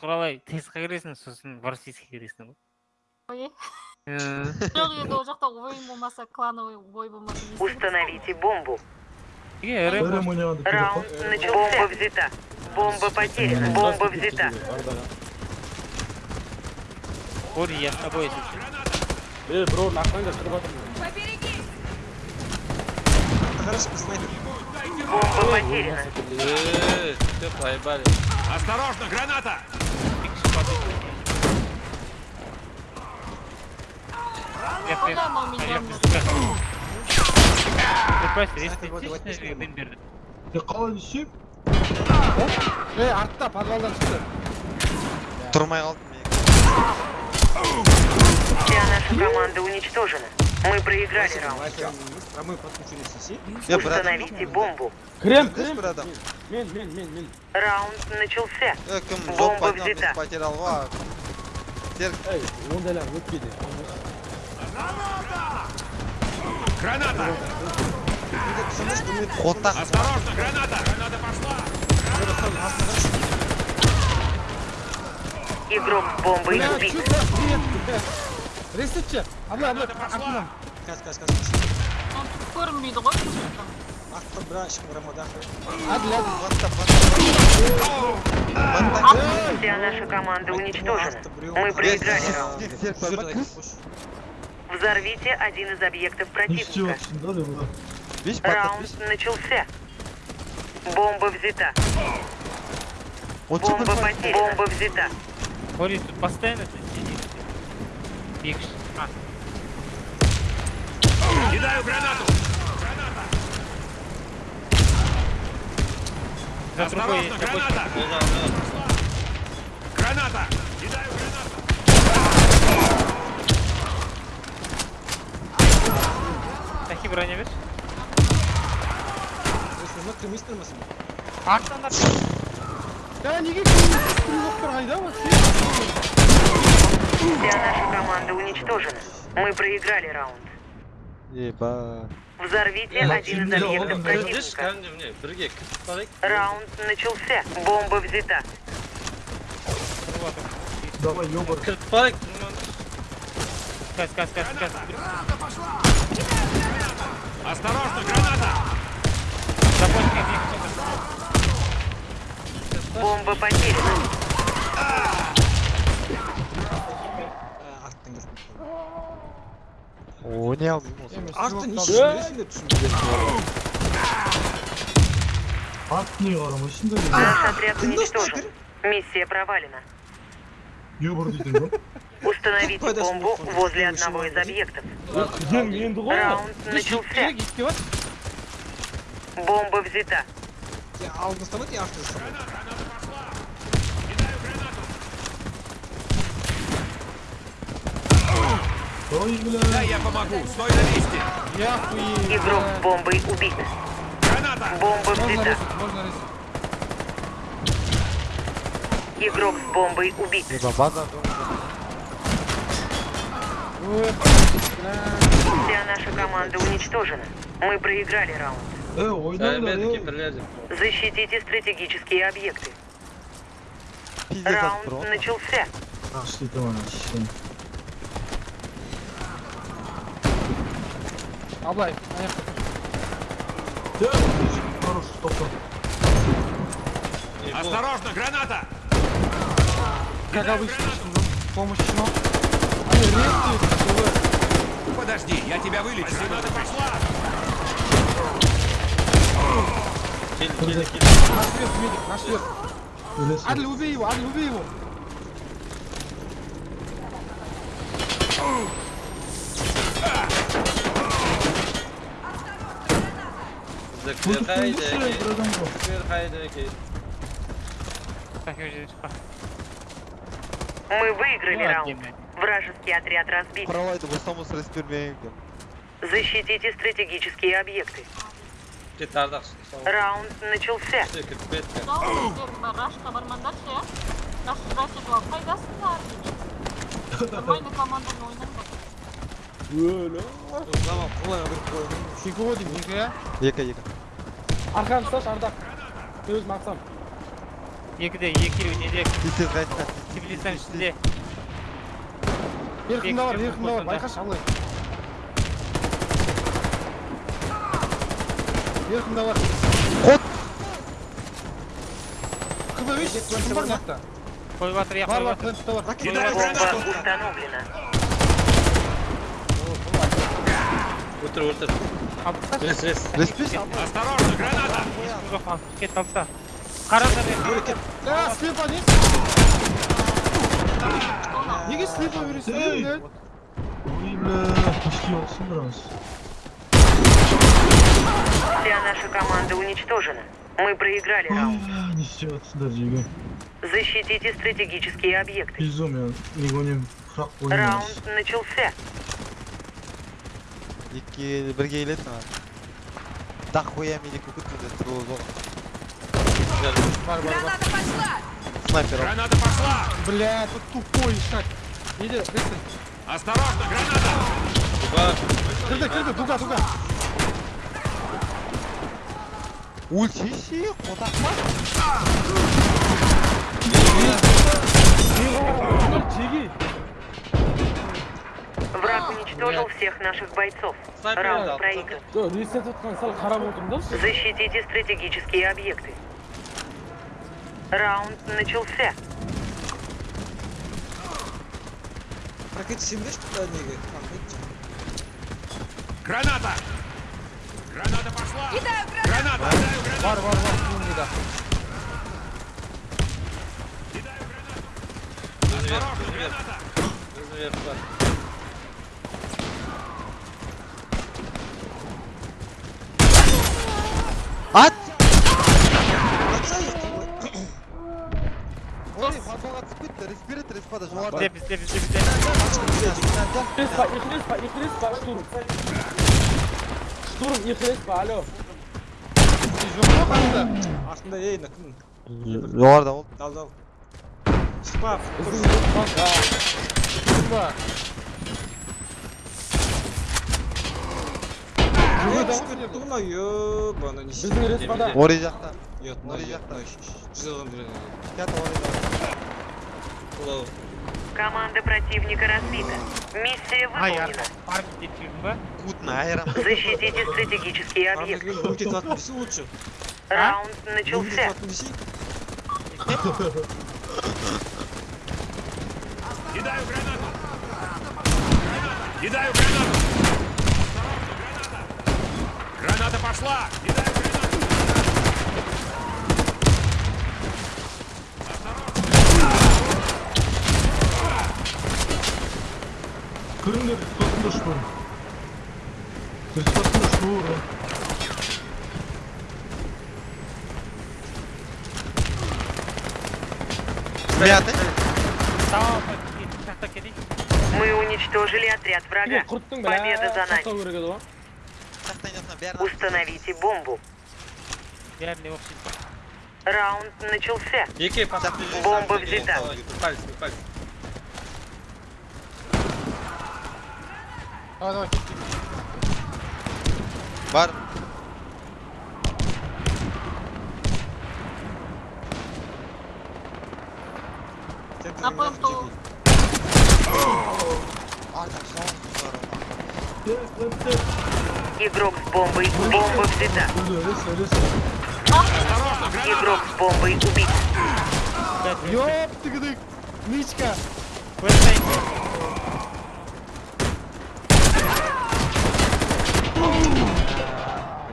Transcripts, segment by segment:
құралай тестқа кіресің сосын в российский кіресің ғой ой Э, жоқ енді ол жақта ойын болмаса клановый бой болмаса не істеймін? Установите бомбу. неге рэп Ірім ойнағанда керек Раунд начался. Бомба взята. Бомба потеряна. Бомба взята. Кори, я с тобой если что. Э, бро, нахуй кіріп жатырмын. Хорошо, снайпер. Бомба потеряна. Э, все, поебали. Осторожно, граната! Бердім. Е, қалай десем? Э, артта, подвалдан шықты. Тұрмай қалдым мен. Вся наша команда уничтожена. Мы проиграли раунд. Промой подключились сеси. Е, брат. Установите бомбу. Крем, Кіріс бір адам. Мен, мен, мен, мен. Раунд начался. Е, кім Бомба жоп пайдам взята. біз потерял ғой. Серік, Эй, ондайлар өтпейді. Граната! қотақ. Осторожно, граната! Граната пошла! Игрок с бомбой убит. Ресетші. Абла, абла, Граната пошла! артынан. Каз, каз, каз. каз. Оны көрінбейді ғой Ақтан бір ешкім рамада. Әділ, әділ. Баттап, Вся наша команда уничтожена. Мы проиграли раунд. Серік, бір кіріс. Взорвите один из объектов Не істеп противника. жатсың да деп ойлап. Беш, баттап, Раунд беш. начался. Бомба взята. Отшы бір Бомба бат. потеряна. Бомба взята. Кори, тут постоянно ты сидишь. Бегишь. А, Кидаю гранату! за другой Осторожно, есть рабочий. граната! Граната! Кидаю гранату! Тахи броня берші. Осыны кім естірмесін? Арттан Я неге күріп қайда вообще? Вся наша команда уничтожена. Мы проиграли раунд. Еба. Взорвите Э, один из Максим, объектов не противника. кәдімгі міне бірге кіріп барайық. Раунд начался. Бомба взята. Давай, ёбар. Кіріп барайық. Каз, каз, каз, каз. Осторожно, граната! Закончи, Бомба потеряна. Ойнай алмаймын осы. Арттан Э? ешкім деп түсінбедім. Арт не қарамайсың да деп. Наш отряд Кімді уничтожен. снайпер? Миссия провалена. Ёбар дейтін ба? Установите Какой даже бомбу смысл? возле Если одного вы из объектов. Мен енді ғой. Раунд начался. Керек итке бар. Бомба взята. Я алдын ұстамайды, я Артын ұстамайды. Ой, бля. Да, я помогу! Стой на месте! Я хуй. Игрок с бомбой убит. Граната! Бомба взята. можно резать. Игрок с бомбой убит. Еба, база. Ой, Вся наша команда уничтожена. Мы проиграли раунд. Э, ойнаңдар, э. бірлесіп. Защитите стратегические объекты. Раунд начался. А, что это сен. Аблай, аяқ. Да, хорош, топтан. Осторожно, граната! Как обычно, помощь но. Они резают, Подожди, я тебя вылечу! Граната пошла! Наш свет, медик, наш свет. Адль, убей его, Адль, убей его. Көтіп қойыңызшы, бір адамға. Тахи уже шықпа. Мы выиграли Ну, раунд. отдельно. Вражеский отряд разбит. Құралайды болсам осы рес бермеймін. Защитите стратегические объекты. Раунд начался. Жалпы сіздер бар рашқа бармаңдаршы иә раш раш етіп алып қайдасыңдар деген нормальный команданы ойнаңдар Tamam, kolay alır, kolay alır. Екі ғой деймін, екі иә. Екі, екі. арқаңды ұсташы ардақ өзім ақсам екіде екеуі неде теплицаның ішінде еркында бар еркында бар алай бар қот кб видишь кім бар қойып жатыр иә бар бар бар өтір өтір Рес, рес. Респиш Осторожно, граната! Жоқ, ал, кет тапса. Қараңдар, мен. Ә, слепа не? Неге слепа бересің? Енді. Ой, бля, почти olsun biraz. Вся наша команда уничтожена. Мы проиграли Ой, раунд. бля, не істеватсыңдар жеге. Защитите стратегические объекты. Пиздом я, легонем храқ ойнаймыз. Раунд начался. Екі бірге келеді маған. Дақ қоям или күкіт міндет. Сол зор. Бар, бар, бар. Снайпер. ал. Граната пошла! Бля, тут тупой ишак. Иди, быстро. Осторожно, граната! Кірді, кірді, дуга, дуга. ульти ше қотақ ма Жеги. Враг уничтожил всех наших бойцов. Раунд проигран. Да. Защитите стратегические объекты. Раунд начался. Ракет 75 туда неге. Граната! Граната пошла! Граната! Отдаю гранату! Бар, бар, бар, туындыда. Осторожно, граната! Gözünü ver, var. ат Атса ехті ғой. ой фанфаға түсіп кетті респиратор респада жоғарыда Бізде, бізде, бізде, бізде. Респа, их респа, их респа, штурм. Штурм, их респа, алло. Жоқ па қасында? Астында ей, мына кім? жоғарыда ол Дал, дал. Шықпа. Біздің респа. Респа. Ой, түсіп кетті ғой, ёбаны, не Біздің респада. ори жақта Ет, Ой, жақта. Жүз алған бір. кет ори Олау. Команда противника разбита. Миссия Ай, выполнена. арқа. Парк детеймін ба? кутна айрам Защитите стратегические объекты. Ардагер өлте татын десе лучше. Раунд Өлте начался. татын десе. Кидаю гранату! Граната! Кидаю гранату! Граната! Пошла! Кидаю гранату! Kırın мияты Тамам, жақта кетейік. Мы уничтожили отряд врага. Победа за нами. Установите бомбу. Раунд начался. Бомба взята. Давай, давай, бар. На пленту. артақ жауын Игрок с бомбой. Бомба взята. Игрок с бомбой убит. Ёп, тыгдык. Нычка. Қойсайын.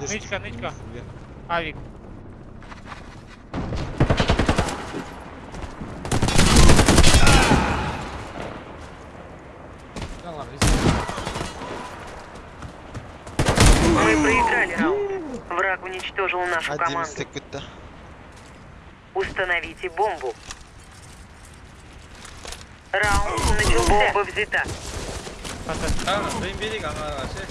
Нычка, нычка. Авик. Да ладно, Мы проиграли раунд. Враг уничтожил нашу әдемі команду. істеп кетті Установите бомбу. Раунд начался. Бомба взята. Ана, дайын берейік ана ше.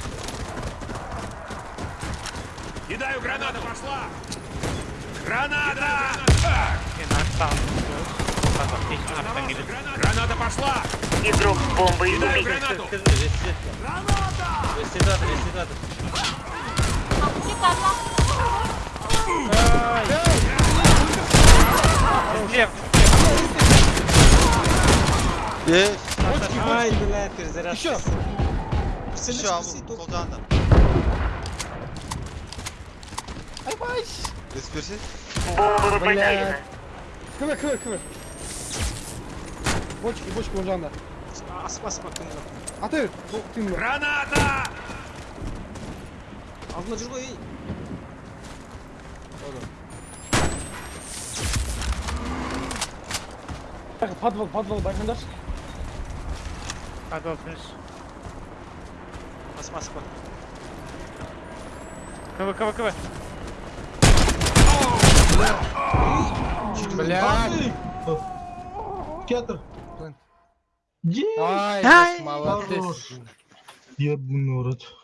Кидаю гранату! Пошла! Граната! Мен арттан. Қазақ кешін арттан келеді. Граната! Граната пошла! Игрок с бомбой Кидаю убит. гранату! Ресет. Ресетатор, ресетатор. Шикарно. Слева. Ey. Ай, блядь, перезарядка. Еще. Пацаны, Еще спаси, Абу, только. sol canında. Ай, бай. Респирси. Бомба потеряна. Кывы, кывы, кывы. Бочки, бочки он жанында. Асып, асып, аттың артына. Аты, тыйын бар. Алдына жүр ғой, ей. Подвал, подвал байқаңдаршы. Подвал тыныш. Асып, асып, КВ, КВ, КВ. Блядь. Театр. Ай, молодец. Ебаный рот.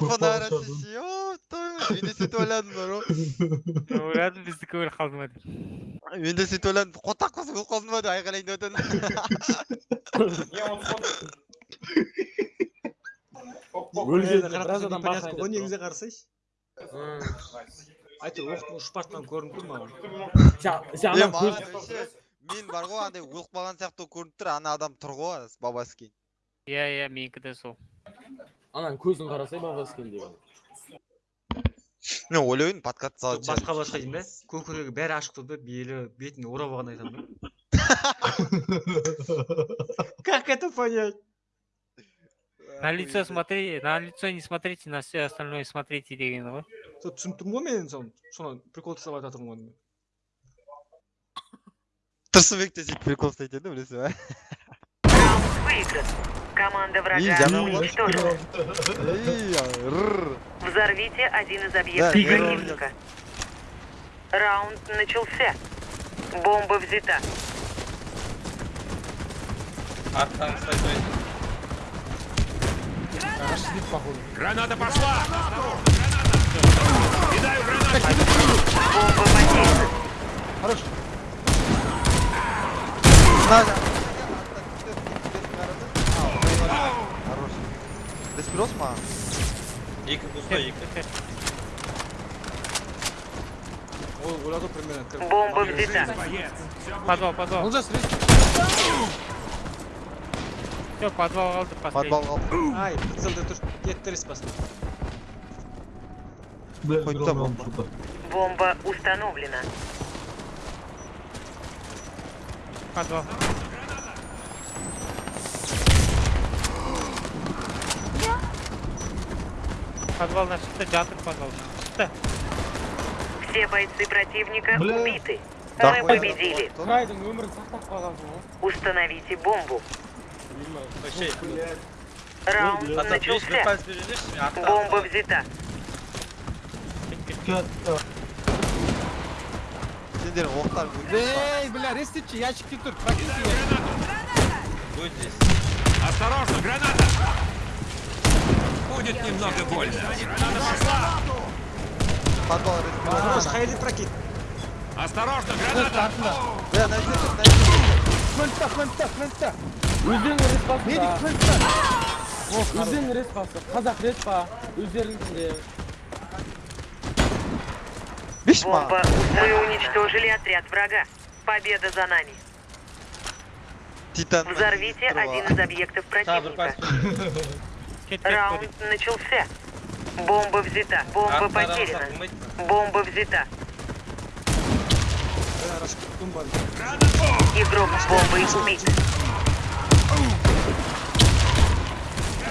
kafalar atışı. Yo, tabii. ойладым бар ғой Ойладым бізді қалды ма деп Енді сөйтіп ойладым қотақ қыз қолдыма деп айқайлайын деп өлген біраз адам барсайын деп негізі қарасайшы әйтеуір оқтың ұшып баратқаны көрініп тұр маған е, мен бар ғой андай өліп қалған сияқты көрініп тұр ана адам тұр ғой бабасы кейін иә иә менікі де сол Ананың көзін қарасай бабаскин деген. мен ойлаймын подкат салатын басқа басқа деймін да көкірегі бәрі ашық тұр да белі бетіне орап алған айтамын да как это понять на лицо смотри на лицо не смотрите на все остальное смотрите дегені ғой сол түсініп тұрмын ғой мен соны соны прикол жасап айтып жатырмын ғой тұрсынбек те сөйтіп прикол ұстайтын еді білесің ба Выигран. Команда врага уничтожена. Рррр. Взорвите один из Да, объектов я противника. Раунд начался. Бомба взята. Рашлит, походу. Граната пошла! Граната! Кидаю гранату! Бомба потеряна. Хорош. Надо. Хорош. Респирос ма? Екі пустой, екі. ол ойлады примерно кір- Бомба взята. Боец! Все будет подвал подвал Олжас, рейс. все подвал алды Подвал последний қалды. ай прицелде тұр кетті рес басына Блядь, Хоть гром, там гром, бомба. сука. Бомба установлена. подвал подвалдан шықты жатыр подвалдан шықты Все бойцы противника Бля. убиты. Да Мы хуй. победили. Қайдың өмірін сақтап қалғансың ғой. Установите бомбу. Вообще, Раунд Ата, бес бір начался. пальц беріңдерші, мен арттан Бомба взята. Театр. Сендер оқтар Эй, бля, рестичи, ящикте тұр. Практически. будет здесь. Осторожно, граната! Будет немного больно. Граната пошла! Подвал респирос. Хорош, хайли прокид Осторожно, Қойшы граната! артында. Бля, найдете, найдете. Флэнта, флэнта, флэнта. Өздерің рес басында. Медик, флэнта. Өздерің рес басы. Қазақ рес па. Өздеріңізде. Биш ма? Бомба. Мы уничтожили отряд врага. Победа за нами. Титан. Взорвите один из объектов Тағы бір пальц противника. кет кет Раунд кет начался. Бомба взята. Бомба Арттан потеряна. араласақ болмайды. Бомба взята. бәрі ашық тұм бар Игрок с бомбой убит.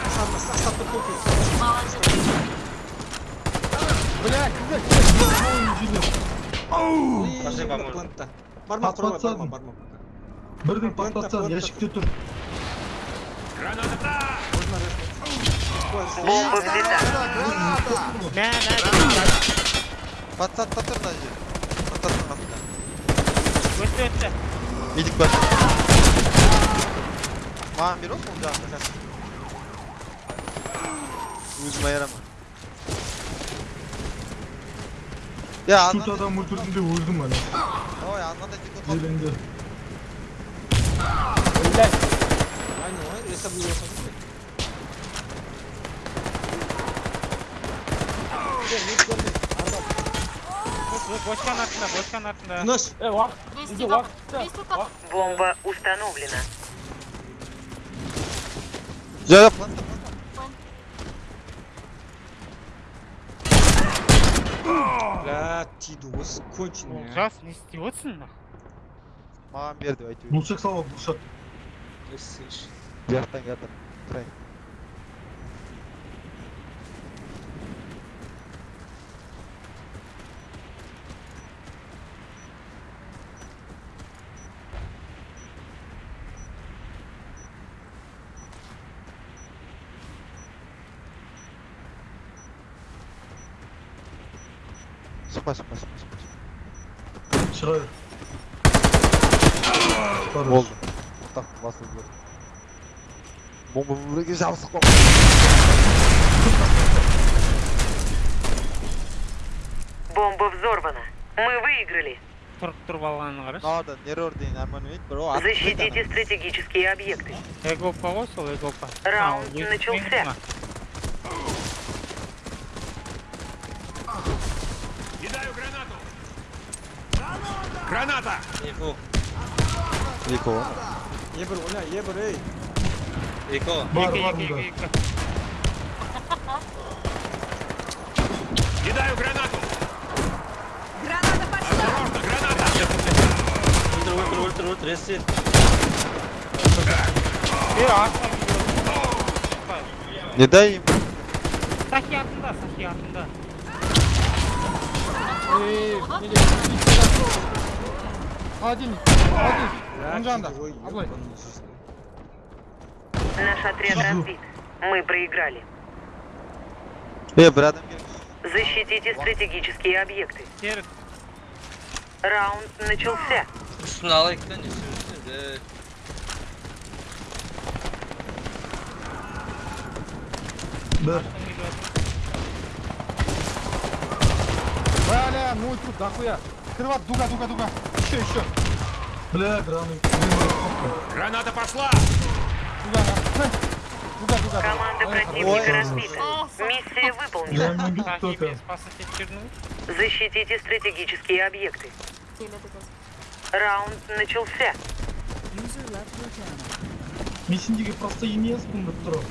астапты астапты көпір Бля, кізі. Пошли поможем. плантта бармақ тұрмай Патсадым. бармақ бармақ Бірдің паттатсан, ящикте тұр. Bomba bina. Ne ne? Patlat patlat hacı. Patlat patlat. Öttü öttü. Midik bak. Mağan bir olsun canım efendim. Uzma yarama. Ya anladın. Tut adam vurdurdum diye vurdum hani. Oy anladın. Eğlendi. Öyle. тек отыр. Елеңде. Блядь. айне ғой ресап не болса бочканың артында бочканың артында тыныш Э, уақыт. 200 Бізде тап. уақыт. 200 тап. Бомба установлена. жо жок бля тиді осы конченый а. олжас не істеп отырсың маған бер деп Nesses. Já tá em gata. Peraí. Passa, passa, passa, passa. Tirou ele. болды тақтың басылып жібер бомба біреуге жабысып қалды Бомба взорвана. Мы выиграли. тұрып тұрып алғанын қарашы мынада нервер деген арманымен бро атып кетті Защитите ана. стратегические объекты. эгопа ғой сол эгопа Раунд А, өзі начался. менің ма? Кидаю гранату. Граната! Info. екі ғой ебір ойна ебір ей Eko. Бар, екі бар екі мұнда. екі Кидаю гранату. Граната пошла! Осторожно, граната! Ультра, ультра, ультра, ультра, ресет. е артқа не дай им сахи артында сахи артында Ей, не де. Холодильник. Холодильник. бля Он жанында. тиді ғой Абылай. ебаный жизнь. Наш отряд разбит. Мы проиграли. е бір адам келді Защитите стратегические объекты. серік Раунд начался. Üstüne alayım da ne sürürsün? Бір. Бля, ну тут дохуя. Открывай, дуга, дуга, дуга. Еще, еще. Бля, граны. Граната пошла! Дуга, на. Дуга, дуга. Команда Ой, противника Ой. разбита. Миссия выполнена. Я не бит сахи только. мен спасатель черную Защитите стратегические объекты. Теле дегіз. Раунд начался. Мен сендерге просто емеспін бір тұрып.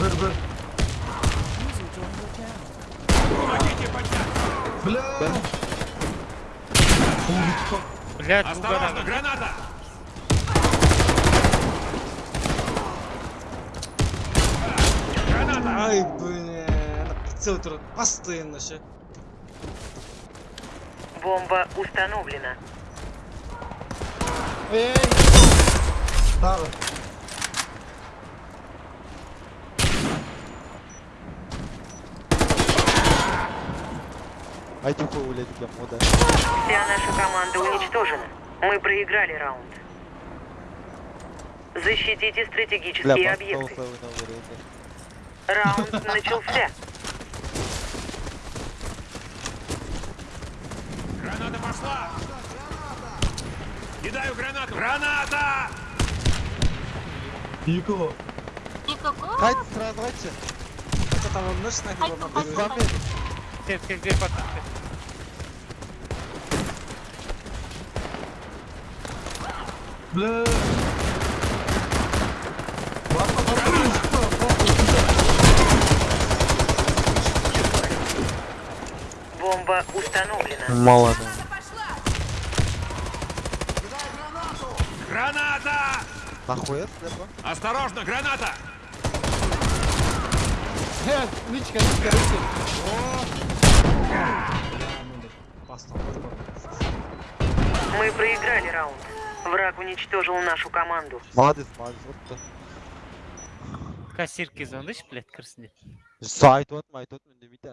Бір, бір. Бля. Блядь Осторожно, граната! Граната! ай бля прицел постоянно ше Бомба установлена. Ей, Тағы. айтып қой ойлайды екен ода Вся наша команда уничтожена. Мы проиграли раунд. Защитите бля стратегические басқа объекты. осылай ойнау керек екен Раунд начался. Граната пошла! Кидаю гранату! Граната! Екі ғой. Екі қой. қайт сразу қайтшы қайта тамамдашы снайпер Қайтты, бармап қайтты, береді. Бля. Бомба установлена. мало Граната! нахуя слепо Осторожно, граната! Э, личка, личка, личка. Мы проиграли раунд. Враг уничтожил нашу команду. молодец молодец вот да кассирке звондайшы блядь кірсін деп айтып отырмын айтып отырмын үндемейді